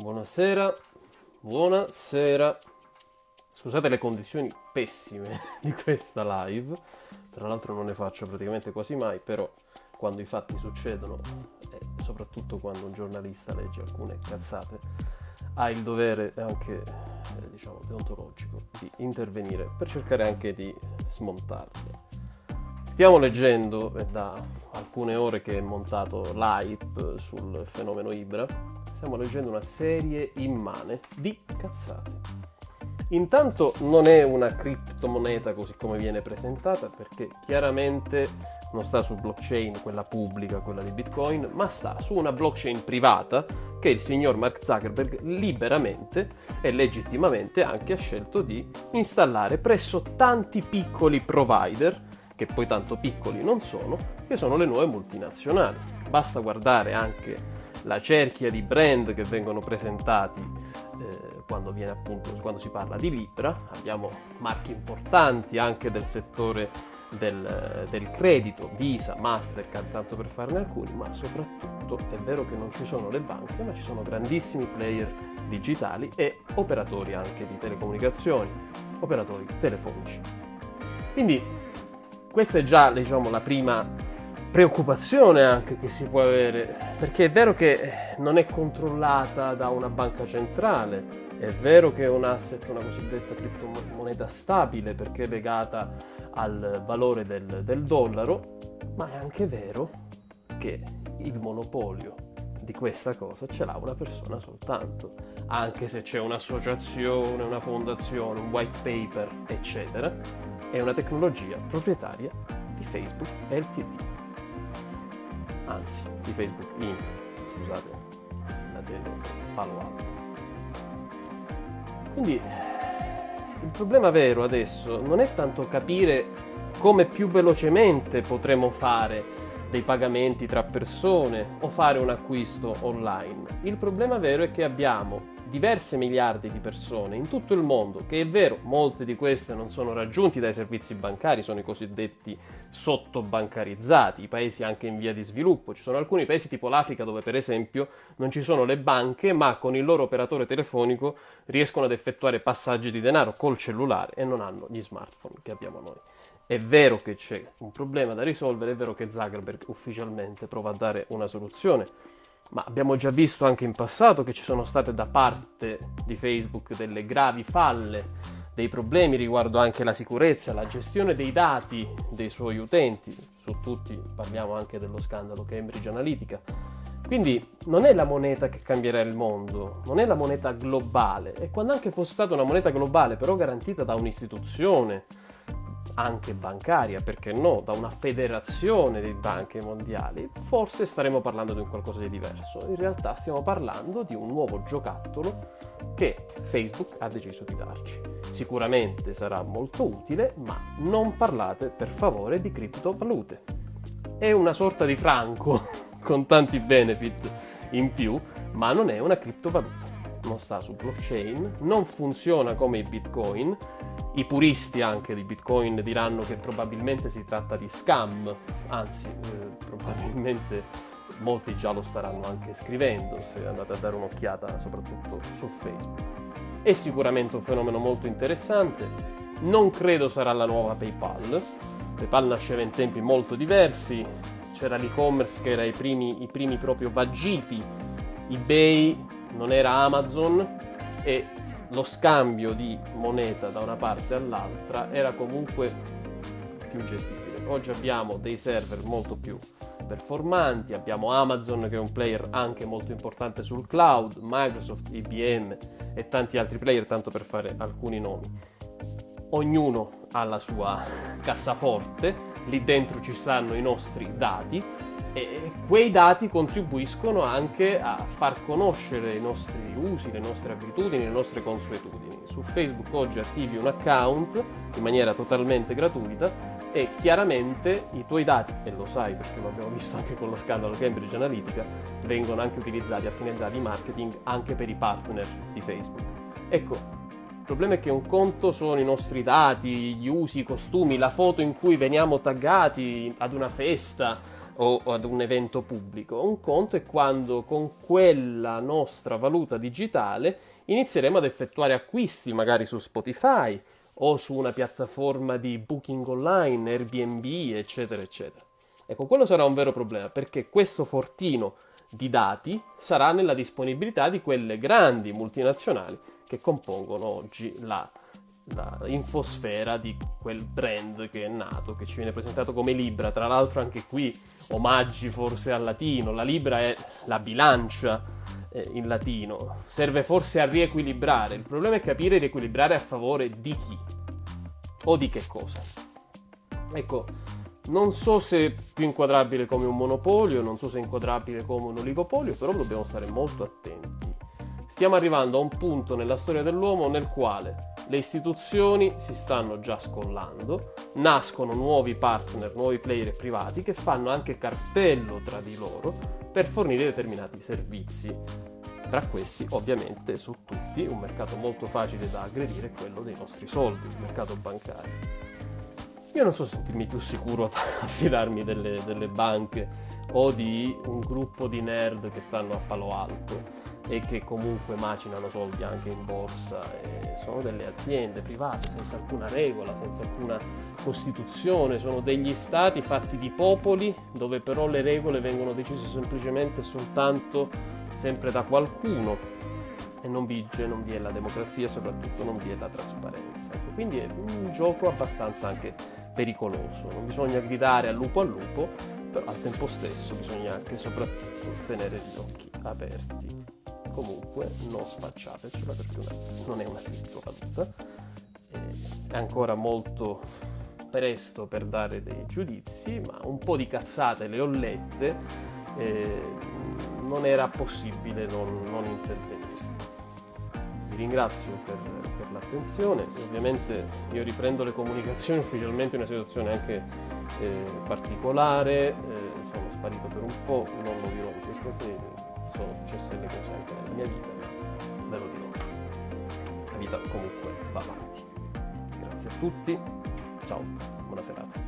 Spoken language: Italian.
Buonasera, buonasera. Scusate le condizioni pessime di questa live, tra l'altro non ne faccio praticamente quasi mai, però quando i fatti succedono e soprattutto quando un giornalista legge alcune cazzate, ha il dovere anche, eh, diciamo, deontologico di intervenire per cercare anche di smontarle. Stiamo leggendo, è da alcune ore che è montato l'hype sul fenomeno Ibra, stiamo leggendo una serie immane di cazzate. Intanto non è una criptomoneta così come viene presentata perché chiaramente non sta su blockchain, quella pubblica, quella di Bitcoin, ma sta su una blockchain privata che il signor Mark Zuckerberg liberamente e legittimamente anche ha scelto di installare presso tanti piccoli provider che poi tanto piccoli non sono, che sono le nuove multinazionali. Basta guardare anche la cerchia di brand che vengono presentati eh, quando, appunto, quando si parla di Libra, abbiamo marchi importanti anche del settore del, del, credito, Visa, Mastercard, tanto per farne alcuni, ma soprattutto è vero che non ci sono le banche, ma ci sono grandissimi player digitali e operatori anche di telecomunicazioni, operatori telefonici. Quindi questa è già diciamo, la prima preoccupazione anche che si può avere, perché è vero che non è controllata da una banca centrale, è vero che è un asset, una cosiddetta criptomoneta stabile perché è legata al valore del, del dollaro, ma è anche vero che il monopolio di questa cosa ce l'ha una persona soltanto, anche se c'è un'associazione, una fondazione, un white paper, eccetera, è una tecnologia proprietaria di Facebook LTD. Anzi, di Facebook Inc. Scusate, la sede Palo Alto. Quindi il problema vero adesso non è tanto capire come più velocemente potremo fare dei pagamenti tra persone o fare un acquisto online. Il problema vero è che abbiamo diverse miliardi di persone in tutto il mondo, che è vero, molte di queste non sono raggiunti dai servizi bancari, sono i cosiddetti sottobancarizzati, i paesi anche in via di sviluppo. Ci sono alcuni paesi tipo l'Africa dove per esempio non ci sono le banche, ma con il loro operatore telefonico riescono ad effettuare passaggi di denaro col cellulare e non hanno gli smartphone che abbiamo noi. È vero che c'è un problema da risolvere, è vero che Zuckerberg ufficialmente prova a dare una soluzione, ma abbiamo già visto anche in passato che ci sono state da parte di Facebook delle gravi falle, dei problemi riguardo anche la sicurezza, la gestione dei dati dei suoi utenti, su tutti parliamo anche dello scandalo Cambridge Analytica. Quindi non è la moneta che cambierà il mondo, non è la moneta globale, e quando anche fosse stata una moneta globale però garantita da un'istituzione, anche bancaria, perché no, da una federazione di banche mondiali, forse staremo parlando di un qualcosa di diverso. In realtà stiamo parlando di un nuovo giocattolo che Facebook ha deciso di darci. Sicuramente sarà molto utile, ma non parlate per favore di criptovalute. È una sorta di franco con tanti benefit in più, ma non è una criptovaluta. Non sta su blockchain, non funziona come i bitcoin, i puristi anche di Bitcoin diranno che probabilmente si tratta di scam, anzi eh, probabilmente molti già lo staranno anche scrivendo se andate a dare un'occhiata soprattutto su Facebook. È sicuramente un fenomeno molto interessante, non credo sarà la nuova PayPal, PayPal nasceva in tempi molto diversi, c'era l'e-commerce che era i primi, i primi proprio vagiti, eBay non era Amazon e lo scambio di moneta da una parte all'altra era comunque più gestibile. Oggi abbiamo dei server molto più performanti, abbiamo Amazon che è un player anche molto importante sul cloud, Microsoft, IBM e tanti altri player, tanto per fare alcuni nomi. Ognuno ha la sua cassaforte, lì dentro ci stanno i nostri dati e quei dati contribuiscono anche a far conoscere i nostri usi, le nostre abitudini, le nostre consuetudini. Su Facebook oggi attivi un account in maniera totalmente gratuita e chiaramente i tuoi dati, e lo sai perché lo abbiamo visto anche con lo scandalo Cambridge Analytica, vengono anche utilizzati a finalità di marketing anche per i partner di Facebook. Ecco, problema è che un conto sono i nostri dati, gli usi, i costumi, la foto in cui veniamo taggati ad una festa o ad un evento pubblico. Un conto è quando con quella nostra valuta digitale inizieremo ad effettuare acquisti magari su Spotify o su una piattaforma di booking online, Airbnb, eccetera, eccetera. Ecco, quello sarà un vero problema perché questo fortino di dati sarà nella disponibilità di quelle grandi multinazionali che compongono oggi la, la, infosfera di quel brand che è nato, che ci viene presentato come Libra. Tra l'altro anche qui omaggi forse al latino, la Libra è la bilancia eh, in latino, serve forse a riequilibrare. Il problema è capire riequilibrare a favore di chi o di che cosa. Ecco, non so se più inquadrabile come un monopolio, non so se inquadrabile come un oligopolio, però dobbiamo stare molto attenti. Stiamo arrivando a un punto nella storia dell'uomo nel quale le istituzioni si stanno già scollando, nascono nuovi partner, nuovi player privati che fanno anche cartello tra di loro per fornire determinati servizi. Tra questi, ovviamente, su tutti, un mercato molto facile da aggredire è quello dei nostri soldi, il mercato bancario. Io non so sentirmi più sicuro a fidarmi delle, delle banche o di un gruppo di nerd che stanno a Palo Alto e che comunque macinano soldi anche in borsa. E sono delle aziende private senza alcuna regola, senza alcuna costituzione, sono degli stati fatti di popoli dove però le regole vengono decise semplicemente soltanto sempre da qualcuno e non vige, non vi è la democrazia, soprattutto non vi è la trasparenza. Ecco, quindi è un gioco abbastanza anche pericoloso, non bisogna gridare al lupo al lupo, però al tempo stesso bisogna anche soprattutto tenere gli occhi aperti comunque non spacciatecela perché non è una criptovaluta è ancora molto presto per dare dei giudizi ma un po' di cazzate le ho lette eh, non era possibile non, non intervenire. Vi ringrazio per, per l'attenzione. Ovviamente io riprendo le comunicazioni ufficialmente in una situazione anche eh, particolare eh, sono sparito per un po' non lo dirò in questa sede sono successe delle cose anche nella mia vita, ma ve lo dirò. La vita comunque va avanti. Grazie a tutti, ciao, buona serata.